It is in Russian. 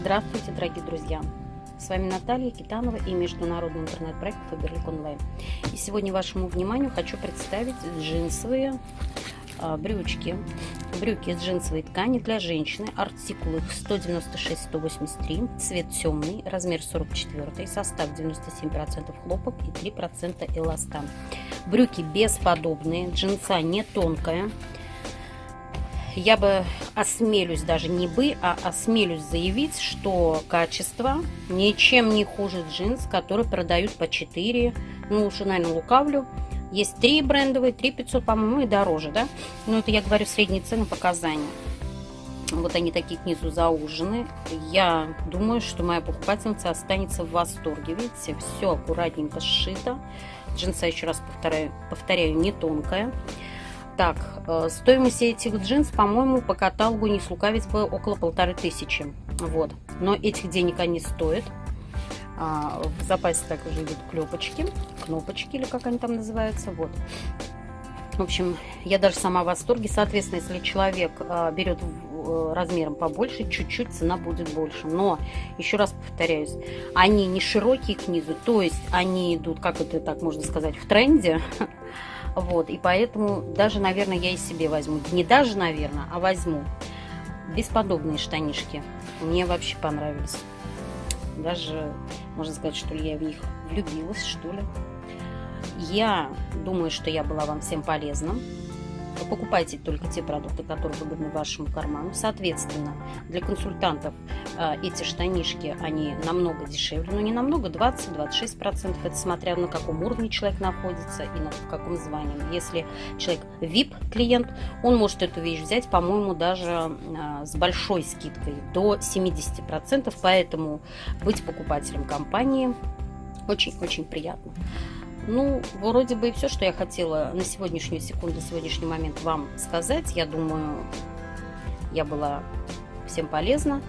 Здравствуйте, дорогие друзья! С вами Наталья Китанова и международный интернет-проект Фаберлик Онлайн. И сегодня вашему вниманию хочу представить джинсовые а, брючки. Брюки из джинсовой ткани для женщины. Артикул 196-183, цвет темный, размер 44, состав 97% хлопок и 3% эластан. Брюки бесподобные, джинса не тонкая, я бы осмелюсь, даже не бы, а осмелюсь заявить, что качество ничем не хуже джинс, которые продают по 4, ну уже, наверное, лукавлю. Есть 3 брендовые, 3 500, по-моему, и дороже, да? Но это я говорю средние цены показания. Вот они такие снизу заужены. Я думаю, что моя покупательница останется в восторге. Видите, все аккуратненько сшито. Джинса, еще раз повторяю, повторяю не тонкая. Так, э, стоимость этих джинс, по-моему, по каталогу не слукавить бы около полторы тысячи. Вот. Но этих денег они стоят. А, в запасе также идут клепочки, кнопочки или как они там называются. Вот. В общем, я даже сама в восторге. Соответственно, если человек а, берет э, размером побольше, чуть-чуть цена будет больше. Но, еще раз повторяюсь, они не широкие к низу, то есть они идут, как это так можно сказать, в тренде. Вот, и поэтому даже, наверное, я и себе возьму. Не даже, наверное, а возьму. Бесподобные штанишки. Мне вообще понравились. Даже, можно сказать, что ли, я в них влюбилась, что ли. Я думаю, что я была вам всем полезна покупайте только те продукты, которые выгодны вашему карману. Соответственно, для консультантов э, эти штанишки, они намного дешевле, но не намного, 20-26%, это смотря на каком уровне человек находится и на в каком звании. Если человек VIP-клиент, он может эту вещь взять, по-моему, даже э, с большой скидкой, до 70%, поэтому быть покупателем компании очень-очень приятно. Ну, вроде бы и все, что я хотела на сегодняшнюю секунду, на сегодняшний момент вам сказать. Я думаю, я была всем полезна.